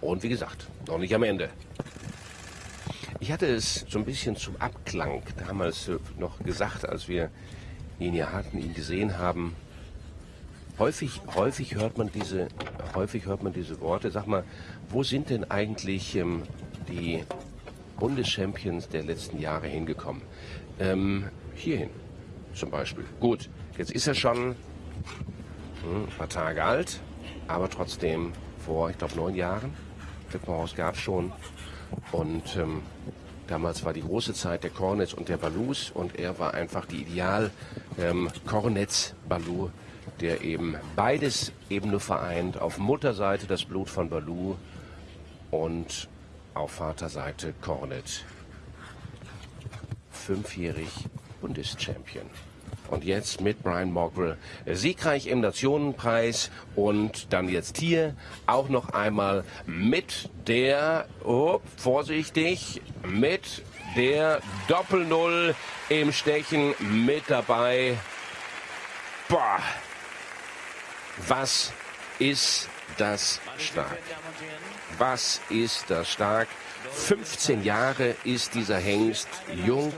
Und wie gesagt, noch nicht am Ende. Ich hatte es so ein bisschen zum Abklang damals äh, noch gesagt, als wir ihn hier hatten, ihn gesehen haben. Häufig, häufig hört man diese, häufig hört man diese Worte. Sag mal, wo sind denn eigentlich ähm, die Bundeschampions der letzten Jahre hingekommen? Ähm, hierhin zum Beispiel. Gut, jetzt ist er schon hm, ein paar Tage alt, aber trotzdem vor, ich glaube, neun Jahren. Treppenhaus gab es schon. Und ähm, damals war die große Zeit der Cornets und der Balus und er war einfach die Ideal ähm, Cornets Balou, der eben beides eben nur vereint. Auf Mutterseite das Blut von Balou und auf Vaterseite Cornet. Fünfjährig Bundeschampion. Und jetzt mit Brian Mogrill siegreich im Nationenpreis und dann jetzt hier auch noch einmal mit der, oh, vorsichtig, mit der Doppel-Null im Stechen mit dabei. Boah, was ist das stark? Was ist das stark? 15 Jahre ist dieser Hengst jung,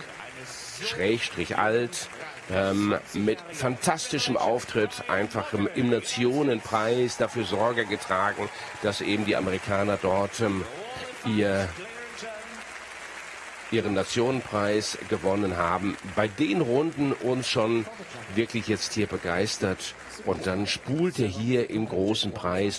schrägstrich alt, ähm, mit fantastischem Auftritt, einfach im, im, Nationenpreis dafür Sorge getragen, dass eben die Amerikaner dort ähm, ihr ihren Nationenpreis gewonnen haben. Bei den Runden uns schon wirklich jetzt hier begeistert. Und dann spult er hier im großen Preis